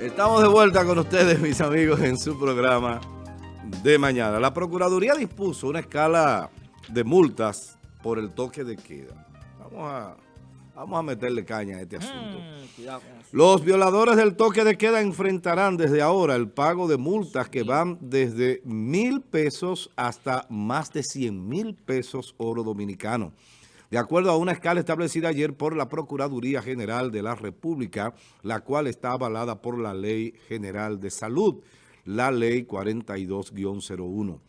Estamos de vuelta con ustedes, mis amigos, en su programa de mañana. La Procuraduría dispuso una escala de multas por el toque de queda. Vamos a, vamos a meterle caña a este asunto. Mm, Los violadores del toque de queda enfrentarán desde ahora el pago de multas que van desde mil pesos hasta más de cien mil pesos oro dominicano de acuerdo a una escala establecida ayer por la Procuraduría General de la República, la cual está avalada por la Ley General de Salud, la Ley 42-01.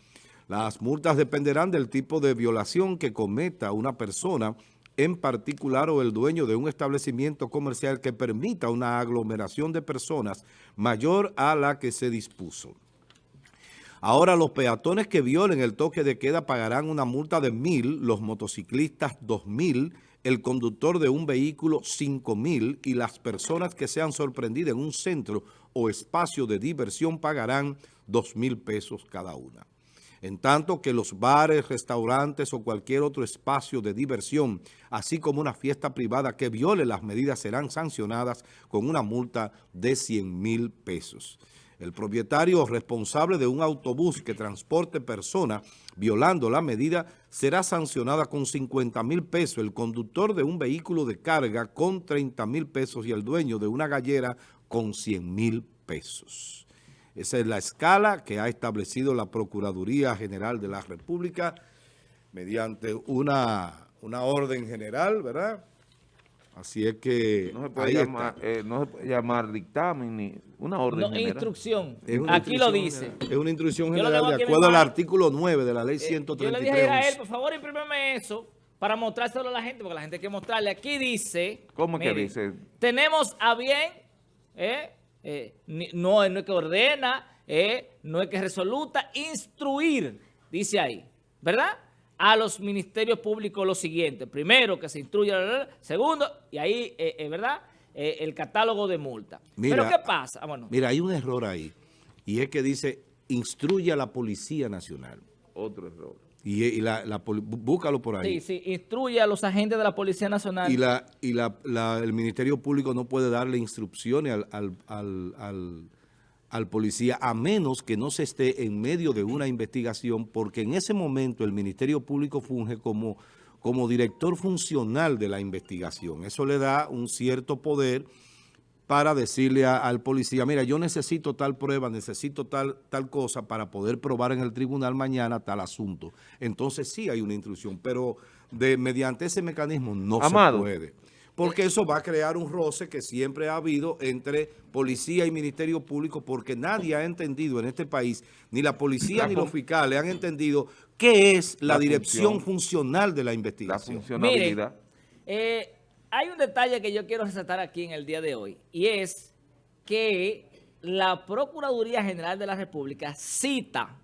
Las multas dependerán del tipo de violación que cometa una persona en particular o el dueño de un establecimiento comercial que permita una aglomeración de personas mayor a la que se dispuso. Ahora los peatones que violen el toque de queda pagarán una multa de mil, los motociclistas dos mil, el conductor de un vehículo cinco mil y las personas que sean sorprendidas en un centro o espacio de diversión pagarán dos mil pesos cada una. En tanto que los bares, restaurantes o cualquier otro espacio de diversión, así como una fiesta privada que viole las medidas serán sancionadas con una multa de 100 mil pesos. El propietario responsable de un autobús que transporte personas violando la medida será sancionada con 50 mil pesos, el conductor de un vehículo de carga con 30 mil pesos y el dueño de una gallera con 100 mil pesos. Esa es la escala que ha establecido la Procuraduría General de la República mediante una, una orden general, ¿verdad?, Así es que... No se puede, llamar, eh, no se puede llamar dictamen ni una orden no, instrucción. Aquí lo dice. Es una instrucción general de acuerdo al artículo 9 de la ley 133. Eh, yo le dije a él, por favor, imprímeme eso para mostrárselo a la gente, porque la gente hay que mostrarle. Aquí dice... ¿Cómo que dice? Tenemos a bien, eh, eh no, no es que ordena, no es que resoluta, instruir, dice ahí, ¿verdad?, a los ministerios públicos lo siguiente. Primero, que se instruya. Segundo, y ahí, eh, eh ¿verdad?, eh, el catálogo de multa. Pero ¿qué pasa? Ah, mira, hay un error ahí. Y es que dice, instruye a la Policía Nacional. Otro error. Y, la, búscalo por ahí. Sí, sí, instruye a los agentes de la Policía Nacional. Y, la, y la, el Ministerio Público no puede darle instrucciones al, al al policía a menos que no se esté en medio de una investigación porque en ese momento el Ministerio Público funge como, como director funcional de la investigación. Eso le da un cierto poder para decirle al policía, mira, yo necesito tal prueba, necesito tal, tal cosa para poder probar en el tribunal mañana tal asunto. Entonces sí hay una instrucción, pero de mediante ese mecanismo no se puede porque eso va a crear un roce que siempre ha habido entre policía y Ministerio Público, porque nadie ha entendido en este país, ni la policía ni los fiscales han entendido qué es la, dirección funcional de la investigación. La funcionalidad. Eh, hay un detalle que yo quiero resaltar aquí en el día de hoy, y es que la Procuraduría General de la República cita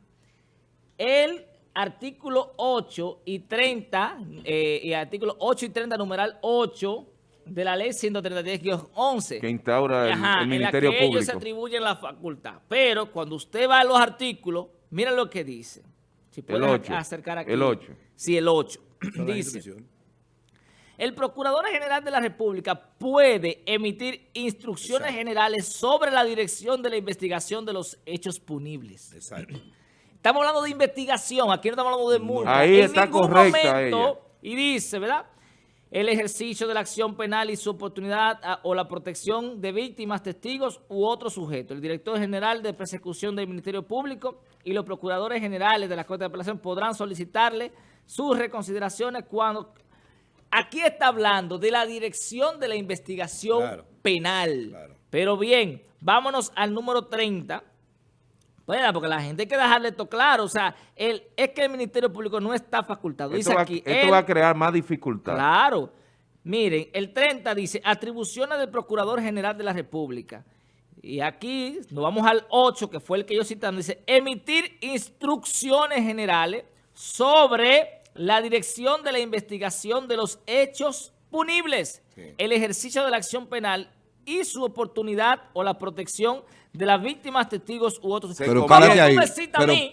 el artículo 8 y 30, eh, y artículo 8 y 30, numeral 8, de la ley 133-11. Que instaura el, Ministerio en la que ellos se atribuyen la facultad. Pero cuando usted va a los artículos, mira lo que dice. Si el 8. acercar aquí. El 8. Sí, el 8. dice, el Procurador General de la República puede emitir instrucciones generales sobre la dirección de la investigación de los hechos punibles. Exacto. Estamos hablando de investigación, aquí no estamos hablando de multa. Ahí está correcta ella. Y dice, ¿verdad?, el ejercicio de la acción penal y su oportunidad o la protección de víctimas, testigos u otros sujetos. El director general de persecución del Ministerio Público y los procuradores generales de la Corte de Apelación podrán solicitarle sus reconsideraciones cuando... Aquí está hablando de la dirección de la investigación penal. Pero bien, vámonos al número 30 bueno, porque la gente hay que dejarle esto claro. O sea, el, es que el Ministerio Público no está facultado. Dice esto, va, aquí, esto va a crear más dificultad. Claro. Miren, el 30 dice, atribuciones del Procurador General de la República. Y aquí nos vamos al 8, que fue el que yo citando. Dice, emitir instrucciones generales sobre la dirección de la investigación de los hechos punibles, el ejercicio de la acción penal y su oportunidad o la protección de las víctimas, testigos u otros Se. Pero convierte- párate ahí.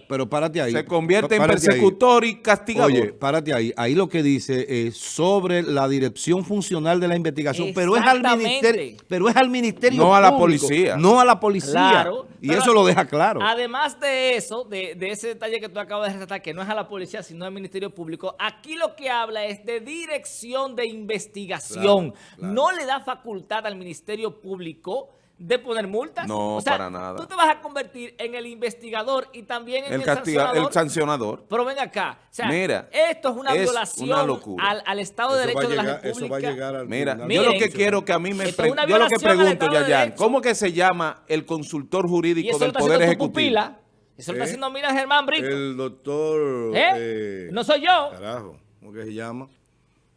Pero, párate ahí. Se convierte en ahí. persecutor y castigador. Oye, párate ahí. Ahí lo que dice es sobre la dirección funcional de la investigación, pero es al ministerio, pero es al ministerio No a la público, policía. No a la policía. Claro. y pero eso lo deja claro. Además de eso, de, de ese detalle que tú acabas de resaltar, que no es a la policía, sino al Ministerio Público, aquí lo que habla es de dirección de investigación. Claro, claro. No le da facultad al Ministerio Público de poner multas. No, O sea, para nada. Tú te vas a convertir en el investigador y también en el, el, sancionador. el sancionador. Pero ven acá, o sea, Mira, esto es una es violación una locura. al, al Estado de Eso Derecho de la llegar- República. Eso va a llegar al Mira, yo lo que quiero que a mí me... pre- yo lo que pregunto, de Yayan, Derecho. ¿cómo que se llama el consultor jurídico del Poder Ejecutivo? pupila. Eso lo está ¿Eh? haciendo, mira, Germán Brito. El doctor... ¿Eh? eh, no soy yo. Carajo, ¿cómo que se llama?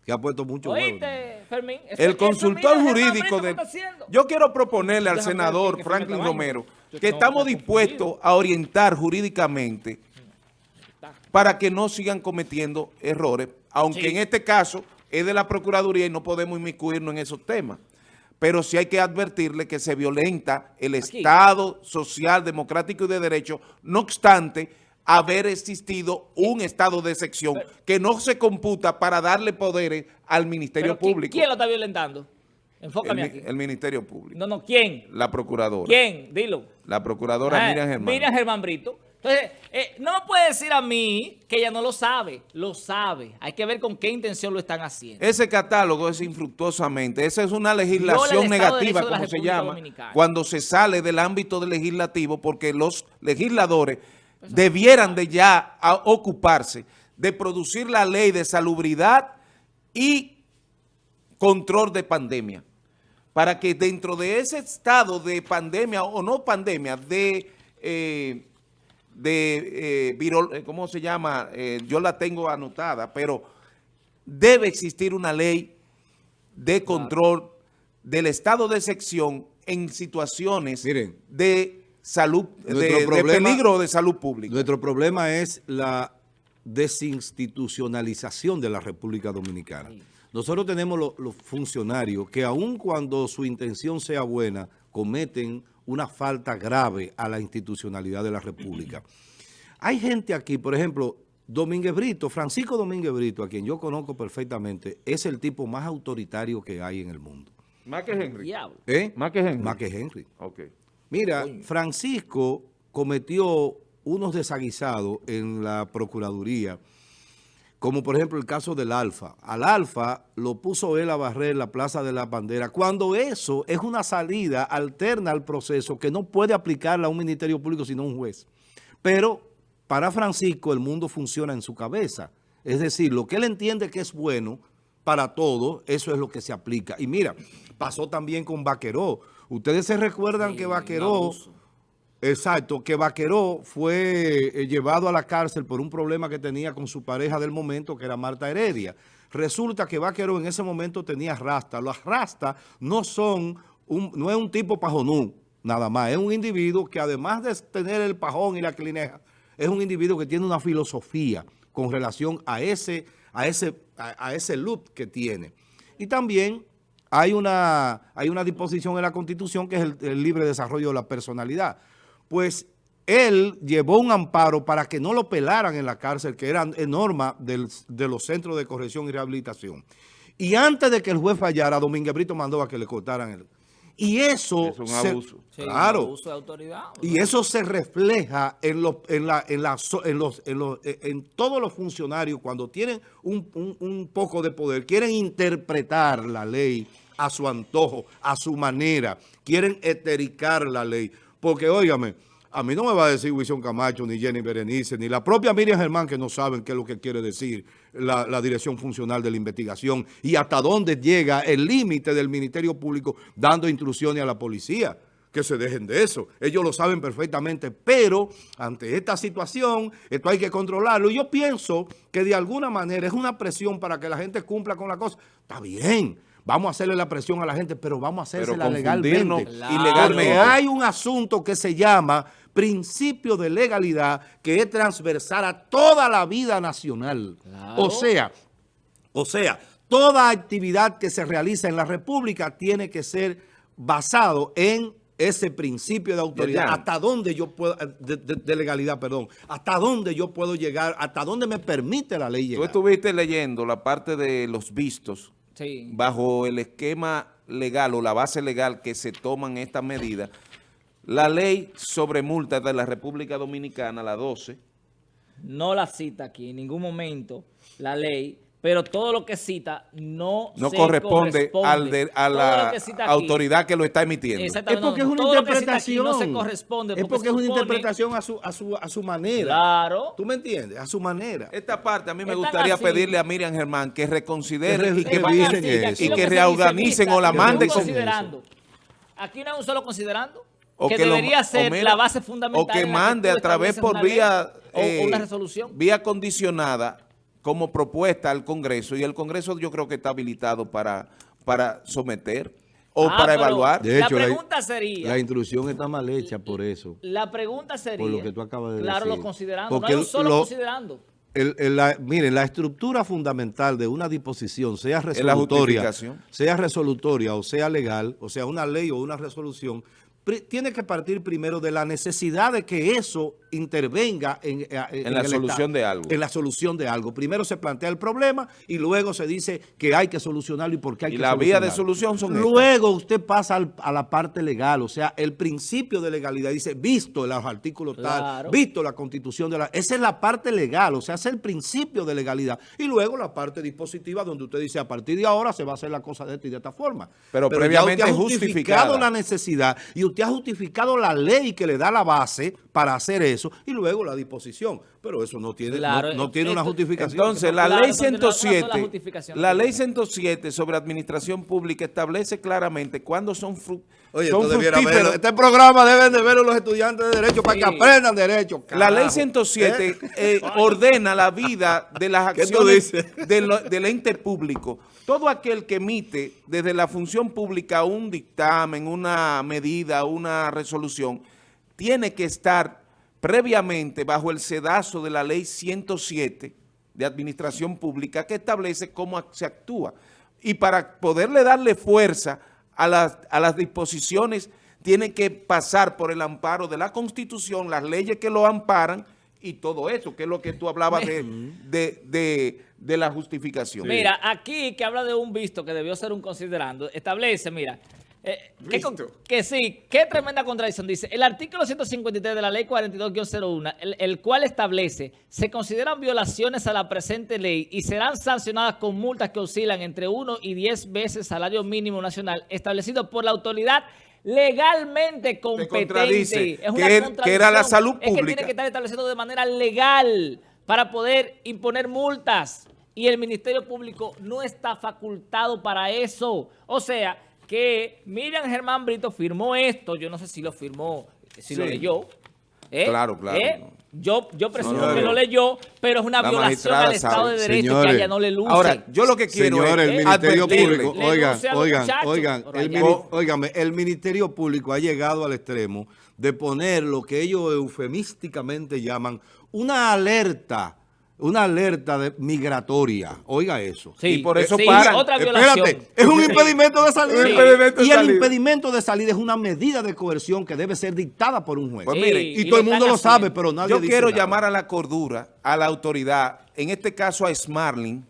Que ha puesto mucho huevo. El consultor jurídico Brito, ¿qué de... Yo quiero proponerle al Déjame senador Franklin Romero que estamos dispuestos a orientar jurídicamente para que no sigan cometiendo errores, aunque Sí. en este caso es de la Procuraduría y no podemos inmiscuirnos en esos temas. Pero sí hay que advertirle que se violenta el Aquí. Estado social, democrático y de derecho, no obstante haber existido un estado de excepción que no se computa para darle poderes al Ministerio Pero ¿qui- Público. ¿Quién lo está violentando? Enfócame aquí. el Ministerio Público. No, no, ¿quién? La Procuradora. ¿Quién? Dilo. La Procuradora Ah, Miriam Germán. Miriam Germán Brito. Entonces, eh, no me puede decir a mí que ella no lo sabe. Lo sabe. Hay que ver con qué intención lo están haciendo. Ese catálogo es infructuosamente. Esa es una legislación de negativa, de como se llama, Dominicana. cuando se sale del ámbito del legislativo, porque los legisladores debieran de ya a- ocuparse de producir la ley de salubridad y control de pandemia, para que dentro de ese estado de pandemia o no pandemia, de... eh, de eh, virol- eh, ¿cómo se llama? Eh, yo la tengo anotada, pero debe existir una ley de control del estado de sección en situaciones Miren, de salud, de, nuestro de problema- peligro de salud pública. Nuestro problema es la desinstitucionalización de la República Dominicana. Nosotros tenemos lo- los funcionarios que aun cuando su intención sea buena, cometen una falta grave a la institucionalidad de la República. Hay gente aquí, por ejemplo, Domínguez Brito, Francisco Domínguez Brito, a quien yo conozco perfectamente, es el tipo más autoritario que hay en el mundo. Más que Henry. ¿Eh? Más que Henry. Más que Henry. Ok. Mira, Francisco cometió unos desaguisados en la Procuraduría, como por ejemplo el caso del Alfa. Al Alfa lo puso él a barrer la Plaza de la Bandera, cuando eso es una salida alterna al proceso que no puede aplicarla a un Ministerio Público sino un juez. Pero para Francisco el mundo funciona en su cabeza. Es decir, lo que él entiende que es bueno para todo, eso es lo que se aplica. Y mira, pasó también con Vaqueró. Ustedes se recuerdan Sí, que Vaqueró... Exacto, que Vaqueró fue eh, llevado a la cárcel por un problema que tenía con su pareja del momento, que era Marta Heredia. Resulta que Vaqueró en ese momento tenía rasta. Los rastas no son, un, no es un tipo pajonú, nada más. Es un individuo que además de tener el pajón y la clineja, es un individuo que tiene una filosofía con relación a ese, a ese, a, a ese look que tiene. Y también hay una, hay una disposición en la Constitución que es el, el libre desarrollo de la personalidad. Pues él llevó un amparo para que no lo pelaran en la cárcel, que era norma del- de los centros de corrección y rehabilitación. Y antes de que el juez fallara, Domínguez Brito mandó a que le cortaran el... Y eso... Es un se- abuso. Sí, claro. abuso de autoridad. Y eso se refleja en, los, en, la, en, la so- en, los, en, los- eh, en todos los funcionarios cuando tienen un, un- un poco de poder, quieren interpretar la ley a su antojo, a su manera, quieren etericar la ley. Porque, óigame, a mí no me va a decir Wilson Camacho, ni Jenny Berenice, ni la propia Miriam Germán, que no saben qué es lo que quiere decir la, la dirección funcional de la investigación y hasta dónde llega el límite del Ministerio Público dando instrucciones a la policía que se dejen de eso. Ellos lo saben perfectamente, pero ante esta situación, esto hay que controlarlo. Y yo pienso que de alguna manera es una presión para que la gente cumpla con la cosa. Está bien, vamos a hacerle la presión a la gente, pero vamos a hacérsela legalmente. Claro. Porque hay un asunto que se llama principio de legalidad, que es transversal a toda la vida nacional. Claro. O sea, o sea, toda actividad que se realiza en la República tiene que ser basado en ese principio de autoridad, hasta dónde yo puedo, de, de- de legalidad, perdón, hasta dónde yo puedo llegar, hasta dónde me permite la ley Tú llegar. estuviste leyendo la parte de los vistos Sí. bajo el esquema legal o la base legal que se toman estas medidas. La ley sobre multas de la República Dominicana, la 12, No la cita aquí en ningún momento la ley, pero todo lo que cita no no se corresponde, al de- a la que autoridad que lo está emitiendo. Exactamente, Es porque no, es una interpretación. no se corresponde. es porque es una interpretación a su, a su, a su manera. Claro. ¿Tú me entiendes? A su manera. Esta parte a mí me Están gustaría así. pedirle a Miriam Germán que reconsidere y que que, así, eso. Y reorganicen o la un manden con considerando. Aquí no hay un solo considerando. o que, debería ser mira, la base fundamental. O que mande a través por una vía, o eh, una resolución. vía condicionada como propuesta al Congreso y el Congreso yo creo que está habilitado para, para someter o Ah, para evaluar. De la hecho, la- pregunta sería, La instrucción está mal hecha por eso. la pregunta sería, Por lo que tú acabas de claro, decir. lo considerando, Porque no hay un solo lo- considerando. El- el- la- miren, la estructura fundamental de una disposición, sea resolutoria, sea resolutoria o sea legal, o sea una ley o una resolución, tiene que partir primero de la necesidad de que eso intervenga en, eh, en la solución Estado, de algo. En la solución de algo. Primero se plantea el problema y luego se dice que hay que solucionarlo y por qué hay Y que la vía de solucionarlo. solución son Luego usted pasa al- a la parte legal, o sea, el principio de legalidad. Dice, visto los artículos tal, visto la constitución de la... Esa es la parte legal, o sea, es el principio de legalidad. Y luego la parte dispositiva donde usted dice, a partir de ahora se va a hacer la cosa de esta y de esta forma. Pero ya previamente usted ha justificada. justificado la necesidad y usted ha justificado la ley que le da la base para hacer eso y luego la disposición. Pero eso no tiene, Claro, no, no tiene una justificación. Entonces, la Claro, ley entonces, no, no, no, la 107, justificación. la ley 107 sobre administración pública establece claramente cuándo son, Oye, son verlo. Este programa deben de verlo los estudiantes de Derecho para que aprendan Derecho. La ley carajo. 107 ¿Eh? eh, ordena la vida de las ¿Qué tú acciones dices? de lo- del ente público. Todo aquel que emite desde la función pública un dictamen, una medida, una resolución, tiene que estar previamente bajo el sedazo de la ley 107 de administración pública que establece cómo se actúa. Y para poderle darle fuerza a las, a las disposiciones, tiene que pasar por el amparo de la Constitución, las leyes que lo amparan y todo eso, que es lo que tú hablabas de, de, de- de la justificación. Mira, aquí que habla de un visto que debió ser un considerando, establece, mira, eh, que, con- que sí, qué tremenda contradicción. Dice, el artículo 153 de la ley 42-01, el, el cual establece, se consideran violaciones a la presente ley y serán sancionadas con multas que oscilan entre 1 y 10 veces salario mínimo nacional establecido por la autoridad legalmente competente. Es que una er- que era la contradicción. salud Es que pública. tiene que estar establecido de manera legal para poder imponer multas y el Ministerio Público no está facultado para eso. O sea, que Miriam Germán Brito firmó esto, yo no sé si lo firmó, si lo Sí. leyó. ¿eh? Claro, claro. ¿eh? Yo, yo presumo No, no, que no. lo leyó, pero es una La violación al Estado sabe. de Derecho que Señores, a ella no le luce. Ahora, yo lo que quiero Señores, es el Ministerio. Público, Le oigan, los oigan, oigan, por el, allá. el Ministerio Público ha llegado al extremo de poner lo que ellos eufemísticamente llaman una alerta, una alerta de- migratoria. Oiga eso. Sí, y por eso sí, paran. otra violación. Espérate, es un impedimento de salida. Un impedimento de y el salida. impedimento de salida es una medida de coerción que debe ser dictada por un juez. Pues Sí, miren, y, y todo el mundo lo sabe, pero nadie Yo dice quiero nada. llamar a la cordura, a la autoridad, en este caso a Smarling,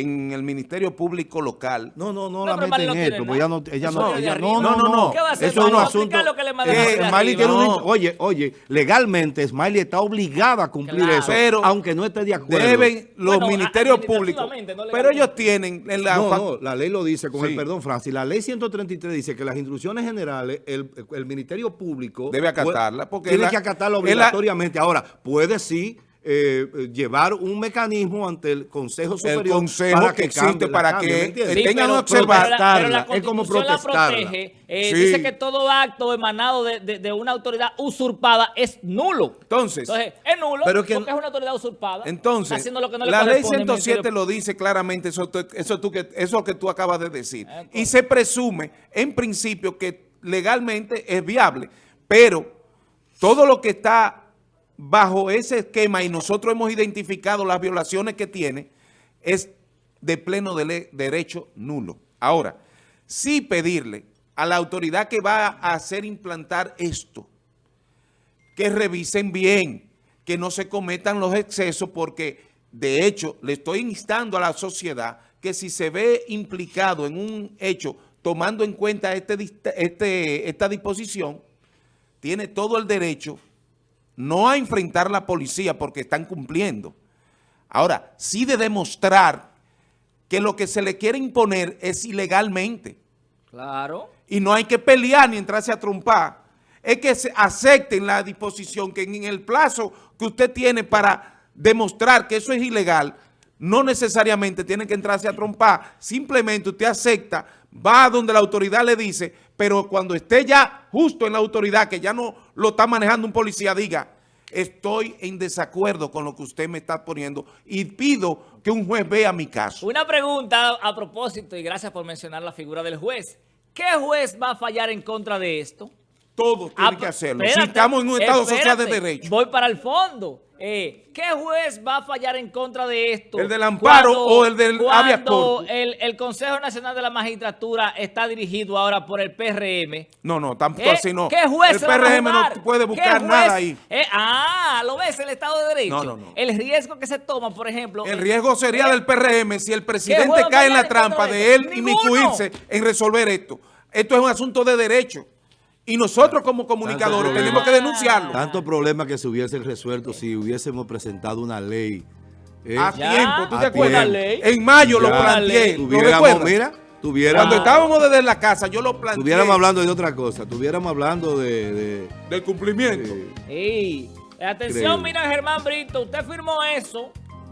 en el Ministerio Público Local. No, no, no, No, la meten no en esto, pues ella no, ella Eso no, ella- no, no, no, no. ¿Qué va a hacer, Eso es un asunto. Explica lo que le mandan Eh, Smiley tiene un, oye, oye, legalmente Smiley está obligada a cumplir Claro. eso, Pero aunque no esté de acuerdo. Deben los Bueno, ministerios públicos. no pero ellos tienen en la No, no, la ley lo dice, con Sí. el perdón, Francis. La ley 133 dice que las instrucciones generales, el, el Ministerio Público... Debe acatarla, porque Tiene la- que acatarla la- obligatoriamente. Ahora, puede sí eh, eh, llevar un mecanismo ante el Consejo Superior Consejo para que existe la para cambie, que, tengan pero- observar- pero la- pero la es como la protestarla. protege. Eh, Sí. Dice que todo acto emanado de, de- de una autoridad usurpada es nulo. Entonces, Entonces, es nulo Pero que- porque es una autoridad usurpada. Entonces, haciendo lo que no le la ley corresponde al 107 Ministerio lo dice claramente, eso, tú- eso, tú que, eso que tú acabas de decir. Eh, Y se presume, en principio, que legalmente es viable, pero todo lo que está bajo ese esquema y nosotros hemos identificado las violaciones que tiene, es de pleno derecho nulo. Ahora, sí pedirle a la autoridad que va a hacer implantar esto, que revisen bien, que no se cometan los excesos, porque de hecho le estoy instando a la sociedad que si se ve implicado en un hecho, tomando en cuenta este, este, esta disposición, tiene todo el derecho no a enfrentar a la policía porque están cumpliendo. Ahora, sí de demostrar que lo que se le quiere imponer es ilegalmente. Claro y no hay que pelear ni entrarse a trompar, es que se acepten la disposición que en el plazo que usted tiene para demostrar que eso es ilegal, no necesariamente tiene que entrarse a trompar, simplemente usted acepta, va a donde la autoridad le dice, pero cuando esté ya justo en la autoridad, que ya no lo está manejando un policía, diga, estoy en desacuerdo con lo que usted me está poniendo y pido que un juez vea mi caso. Una pregunta a propósito y gracias por mencionar la figura del juez. ¿Qué juez va a fallar en contra de esto? Todos tienen ah, que hacerlo. si estamos en un Estado social de derecho. Voy para el fondo. Eh, ¿Qué juez va a fallar en contra de esto? ¿El del amparo o el del habeas El, el Consejo Nacional de la Magistratura está dirigido ahora por el PRM. No, no, tampoco eh, así no. ¿Qué juez El PRM no puede buscar nada ahí. Eh, ah, ¿lo ves? El Estado de Derecho. No, no, no. El riesgo que se toma, por ejemplo... El riesgo sería del PRM si el presidente cae en la trampa de él inmiscuirse en resolver esto. Esto es un asunto de derecho. Y nosotros como comunicadores tenemos que denunciarlo. Tanto problema que se hubiesen resuelto si hubiésemos presentado una ley. Eh, a tiempo, ¿tú te acuerdas? En mayo lo planteé. ¿Lo mira, tuviéramos, Cuando estábamos desde la casa, yo lo planteé. Estuviéramos hablando de otra cosa. Estuviéramos hablando de... de del cumplimiento. Sí. Atención, mira Germán Brito, usted firmó eso.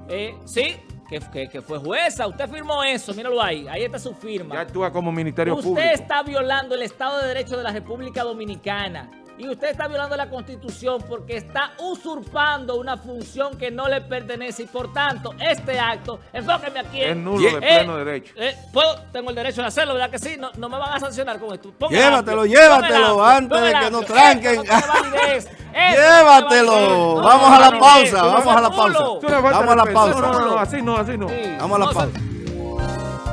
Eh, sí, que, fue jueza. Usted firmó eso, míralo ahí. Ahí está su firma. Ya actúa como Ministerio Público. Usted está violando el Estado de Derecho de la República Dominicana. Y usted está violando la Constitución porque está usurpando una función que no le pertenece. Y por tanto, este acto, enfóqueme aquí. Es nulo de pleno derecho. Eh, tengo el derecho de hacerlo, ¿verdad que sí? No, no me van a sancionar con esto. llévatelo, llévatelo antes de que nos tranquen. llévatelo. Vamos a la pausa, vamos a la pausa. Vamos a la pausa. No, no, no, así no, así no. Vamos a la pausa.